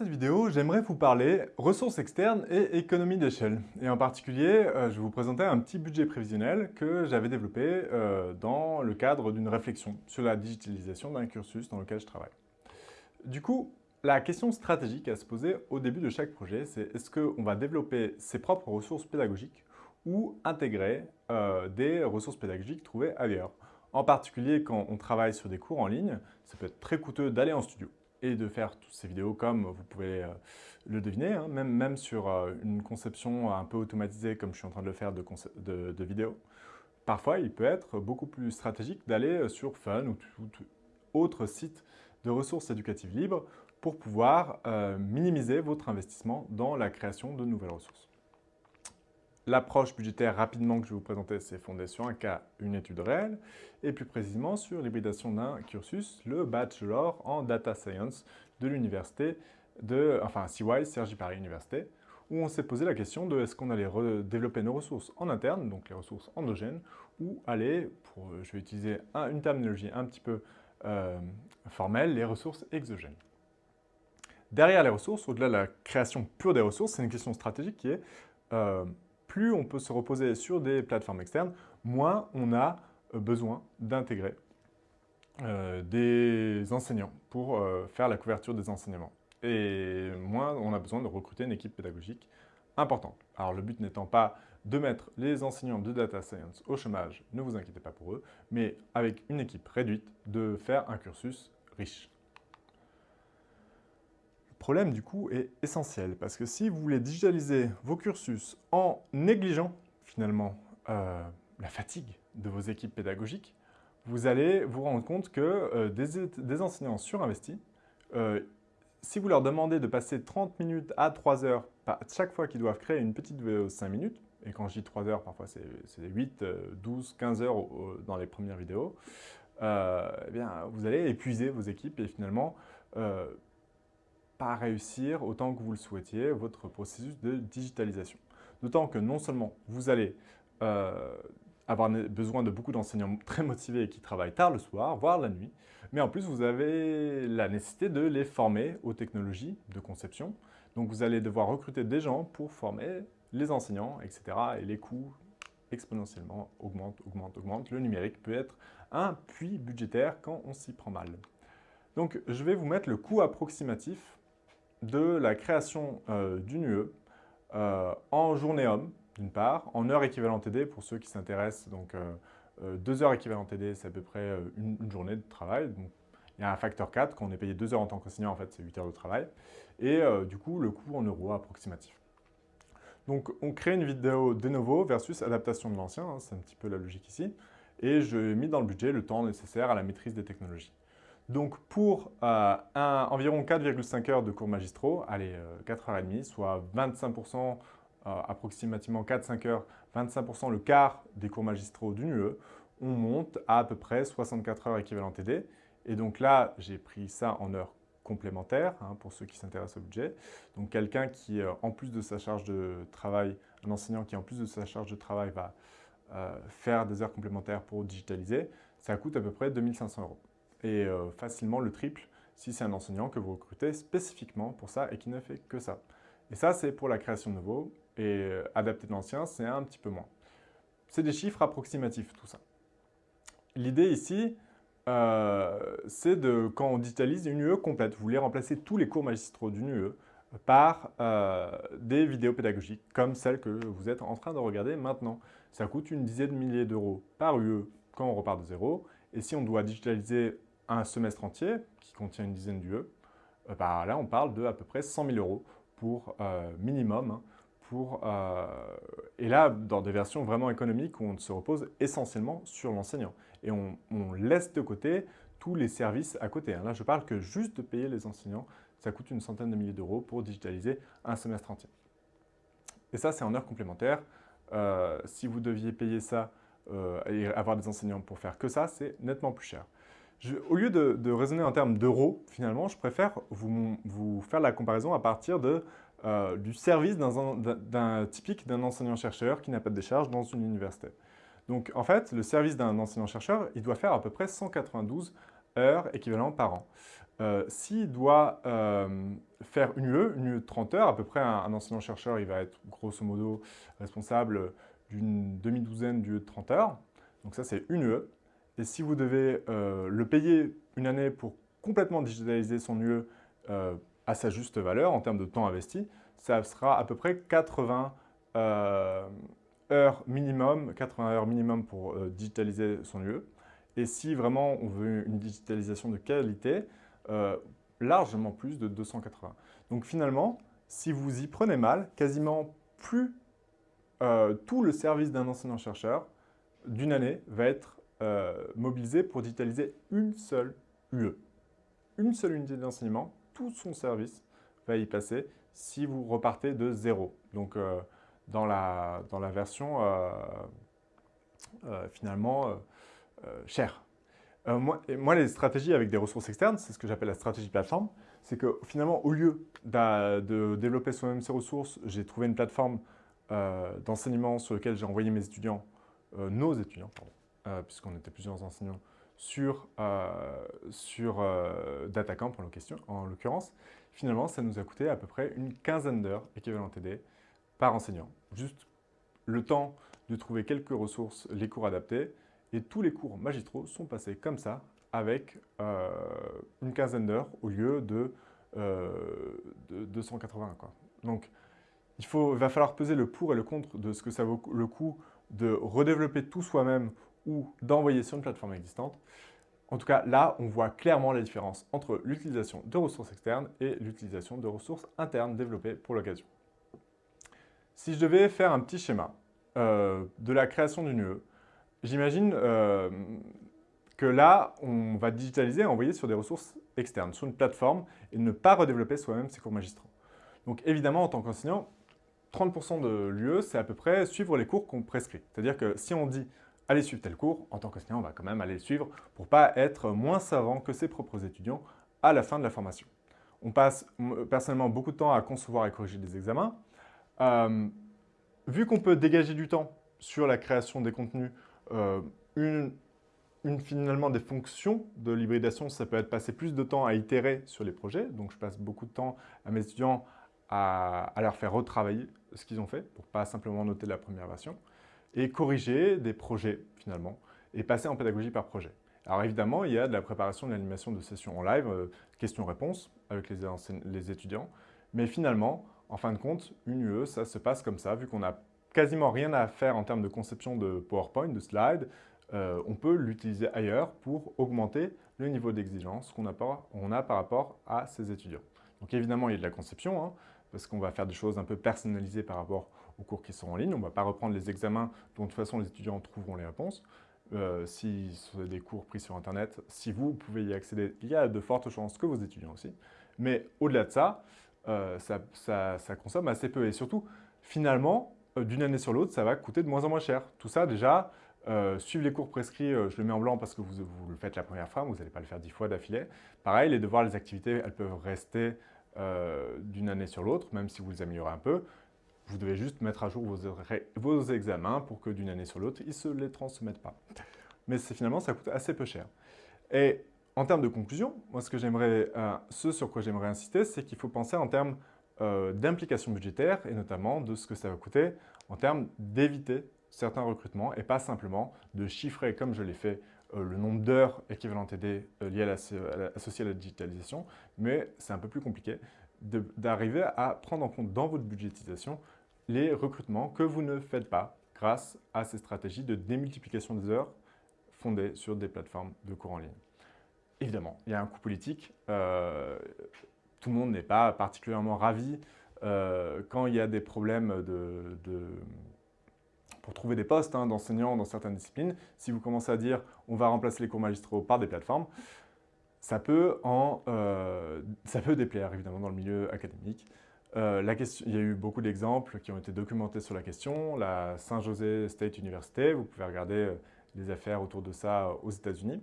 Cette vidéo, j'aimerais vous parler ressources externes et économie d'échelle. Et en particulier, euh, je vais vous présenter un petit budget prévisionnel que j'avais développé euh, dans le cadre d'une réflexion sur la digitalisation d'un cursus dans lequel je travaille. Du coup, la question stratégique à se poser au début de chaque projet, c'est est-ce qu'on va développer ses propres ressources pédagogiques ou intégrer euh, des ressources pédagogiques trouvées ailleurs? En particulier, quand on travaille sur des cours en ligne, ça peut être très coûteux d'aller en studio et de faire toutes ces vidéos comme vous pouvez euh, le deviner, hein, même, même sur euh, une conception un peu automatisée comme je suis en train de le faire de, vidéos. Parfois, il peut être beaucoup plus stratégique d'aller euh, sur Fun ou tout autre site de ressources éducatives libres pour pouvoir minimiser votre investissement dans la création de nouvelles ressources. L'approche budgétaire rapidement que je vais vous présenter, c'est fondée sur un cas, une étude réelle, et plus précisément sur l'hybridation d'un cursus, le Bachelor en Data Science de l'université de, enfin CY, Sergi Paris Université, où on s'est posé la question de est-ce qu'on allait développer nos ressources en interne, donc les ressources endogènes, ou aller, je vais utiliser une terminologie un petit peu euh, formelle, les ressources exogènes. Derrière les ressources, au-delà de la création pure des ressources, c'est une question stratégique qui est euh, plus on peut se reposer sur des plateformes externes, moins on a euh, besoin d'intégrer euh, des enseignants pour euh, faire la couverture des enseignements. Et moins on a besoin de recruter une équipe pédagogique importante. Alors le but n'étant pas de mettre les enseignants de data science au chômage, ne vous inquiétez pas pour eux, mais avec une équipe réduite, de faire un cursus riche problème, du coup, est essentiel. Parce que si vous voulez digitaliser vos cursus en négligeant, finalement, euh, la fatigue de vos équipes pédagogiques, vous allez vous rendre compte que euh, des, enseignants surinvestis, euh, si vous leur demandez de passer 30 minutes à 3 heures chaque fois qu'ils doivent créer une petite vidéo de 5 minutes, et quand je dis 3 heures, parfois c'est 8, 12, 15 heures dans les premières vidéos, eh bien, vous allez épuiser vos équipes et finalement pas réussir autant que vous le souhaitiez votre processus de digitalisation. D'autant que non seulement vous allez euh, avoir besoin de beaucoup d'enseignants très motivés qui travaillent tard le soir, voire la nuit, mais en plus vous avez la nécessité de les former aux technologies de conception. Donc vous allez devoir recruter des gens pour former les enseignants, etc. Et les coûts exponentiellement augmentent, augmentent, augmentent. Le numérique peut être un puits budgétaire quand on s'y prend mal. Donc je vais vous mettre le coût approximatif de la création euh, d'une UE euh, en journée homme, d'une part, en heures équivalentes TD pour ceux qui s'intéressent. Donc, euh, deux heures équivalentes TD, c'est à peu près une, journée de travail. Il y a un facteur 4, quand on est payé deux heures en tant qu'enseignant, en fait, c'est 8 heures de travail. Et du coup, le coût en euros approximatif. Donc, on crée une vidéo de nouveau versus adaptation de l'ancien, hein, c'est un petit peu la logique ici. Et je mis dans le budget le temps nécessaire à la maîtrise des technologies. Donc pour euh, environ 4,5 heures de cours magistraux, allez, 4h30, euh, soit 25%, euh, approximativement 4-5 heures, 25% le quart des cours magistraux d'une UE, on monte à à peu près 64 heures équivalent TD. Et donc là, j'ai pris ça en heures complémentaires hein, pour ceux qui s'intéressent au budget. Donc quelqu'un qui, en plus de sa charge de travail, un enseignant qui en plus de sa charge de travail va faire des heures complémentaires pour digitaliser, ça coûte à peu près 2500 euros et euh, facilement le triple si c'est un enseignant que vous recrutez spécifiquement pour ça et qui ne fait que ça. Et ça, c'est pour la création de nouveau, et euh, adapter de l'ancien, c'est un petit peu moins. C'est des chiffres approximatifs, tout ça. L'idée ici, euh, c'est de, quand on digitalise une UE complète, vous voulez remplacer tous les cours magistraux d'une UE par des vidéos pédagogiques, comme celle que vous êtes en train de regarder maintenant. Ça coûte une dizaine de milliers d'euros par UE quand on repart de zéro, et si on doit digitaliser un semestre entier, qui contient une dizaine d'UE, euh, bah, là on parle de à peu près 100 000 euros pour euh, minimum. Hein, pour, euh, et là, dans des versions vraiment économiques où on se repose essentiellement sur l'enseignant. Et on, laisse de côté tous les services à côté. Hein. Là, je parle que juste de payer les enseignants, ça coûte une centaine de milliers d'euros pour digitaliser un semestre entier. Et ça, c'est en heures complémentaires. si vous deviez payer ça et avoir des enseignants pour faire que ça, c'est nettement plus cher au lieu de, raisonner en termes d'euros, finalement, je préfère vous, faire la comparaison à partir euh, du service d'un typique d'un enseignant-chercheur qui n'a pas de décharge dans une université. Donc, en fait, le service d'un enseignant-chercheur, il doit faire à peu près 192 heures équivalent par an. euh, s'il doit euh, faire une UE, une UE de 30 heures, à peu près un, enseignant-chercheur, il va être grosso modo responsable d'une demi-douzaine d'UE de 30 heures. Donc ça, c'est une UE. Et si vous devez euh, le payer une année pour complètement digitaliser son UE à sa juste valeur en termes de temps investi, ça sera à peu près 80 heures minimum, 80 heures minimum pour digitaliser son UE. Et si vraiment on veut une digitalisation de qualité, euh, largement plus de 280. Donc finalement, si vous y prenez mal, quasiment plus euh, tout le service d'un enseignant-chercheur d'une année va être euh, pour digitaliser une seule UE. Une seule unité d'enseignement, tout son service va y passer si vous repartez de zéro. Donc dans, la, dans la version finalement chère. Euh, moi, les stratégies avec des ressources externes, c'est ce que j'appelle la stratégie plateforme. C'est que finalement, au lieu de développer soi-même ses ressources, j'ai trouvé une plateforme euh, d'enseignement sur laquelle j'ai envoyé mes étudiants, euh, nos étudiants, puisqu'on était plusieurs enseignants, sur, sur DataCamp en l'occurrence. Finalement, ça nous a coûté à peu près une quinzaine d'heures équivalent TD par enseignant. Juste le temps de trouver quelques ressources, les cours adaptés, et tous les cours magistraux sont passés comme ça, avec euh, une quinzaine d'heures au lieu de, 280. Euh, quoi. Donc, il, faut, va falloir peser le pour et le contre de ce que ça vaut le coût de redévelopper tout soi-même ou d'envoyer sur une plateforme existante. En tout cas, là, on voit clairement la différence entre l'utilisation de ressources externes et l'utilisation de ressources internes développées pour l'occasion. Si je devais faire un petit schéma euh, de la création d'une UE, J'imagine euh, que là, on va digitaliser et envoyer sur des ressources externes, sur une plateforme, et ne pas redévelopper soi-même ses cours magistraux. Donc évidemment, en tant qu'enseignant, 30% de l'UE, c'est à peu près suivre les cours qu'on prescrit. C'est-à-dire que si on dit « allez suivre tel cours », en tant qu'enseignant, on va quand même aller le suivre pour ne pas être moins savant que ses propres étudiants à la fin de la formation. On passe personnellement beaucoup de temps à concevoir et corriger des examens. Euh, vu qu'on peut dégager du temps sur la création des contenus euh, une, finalement des fonctions de l'hybridation, ça peut être passer plus de temps à itérer sur les projets. Donc je passe beaucoup de temps à mes étudiants à, leur faire retravailler ce qu'ils ont fait pour pas simplement noter la première version et corriger des projets finalement et passer en pédagogie par projet. Alors évidemment, il y a de la préparation de l'animation de sessions en live, euh, questions-réponses avec les, les étudiants. Mais finalement, en fin de compte, une UE, ça se passe comme ça, vu qu'on a quasiment rien à faire en termes de conception de PowerPoint, de slides, euh, on peut l'utiliser ailleurs pour augmenter le niveau d'exigence qu'on a, a, par rapport à ses étudiants. Donc évidemment, il y a de la conception, hein, parce qu'on va faire des choses un peu personnalisées par rapport aux cours qui sont en ligne. On ne va pas reprendre les examens dont de toute façon les étudiants trouveront les réponses. Euh, si c'est des cours pris sur Internet, si vous pouvez y accéder, il y a de fortes chances que vos étudiants aussi. Mais au-delà de ça, euh, ça consomme assez peu. Et surtout, finalement, euh, d'une année sur l'autre, ça va coûter de moins en moins cher. Tout ça, déjà, suivre les cours prescrits, je le mets en blanc parce que vous, le faites la première fois, vous n'allez pas le faire dix fois d'affilée. Pareil, les devoirs, les activités, elles peuvent rester d'une année sur l'autre, même si vous les améliorez un peu. Vous devez juste mettre à jour vos, examens pour que d'une année sur l'autre, ils ne se les transmettent pas. Mais finalement, ça coûte assez peu cher. Et en termes de conclusion, moi, ce, que ce sur quoi j'aimerais insister, c'est qu'il faut penser en termes euh, d'implication budgétaire et notamment de ce que ça va coûter en termes d'éviter certains recrutements et pas simplement de chiffrer, comme je l'ai fait, euh, le nombre d'heures équivalentes aidées euh, liées à associées à la digitalisation, mais c'est un peu plus compliqué d'arriver à prendre en compte dans votre budgétisation les recrutements que vous ne faites pas grâce à ces stratégies de démultiplication des heures fondées sur des plateformes de cours en ligne. Évidemment, il y a un coût politique tout le monde n'est pas particulièrement ravi euh, quand il y a des problèmes de, pour trouver des postes hein, d'enseignants dans certaines disciplines. Si vous commencez à dire « on va remplacer les cours magistraux par des plateformes », ça peut, euh, ça peut déplaire évidemment dans le milieu académique. Euh, il y a eu beaucoup d'exemples qui ont été documentés sur la question. La Saint-José State University, vous pouvez regarder les affaires autour de ça aux États-Unis.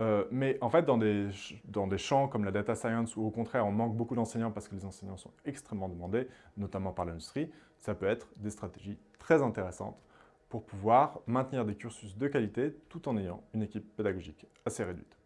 Euh, mais en fait, dans des, dans des champs comme la data science, où au contraire, on manque beaucoup d'enseignants parce que les enseignants sont extrêmement demandés, notamment par l'industrie, ça peut être des stratégies très intéressantes pour pouvoir maintenir des cursus de qualité tout en ayant une équipe pédagogique assez réduite.